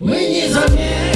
Мы не заметим.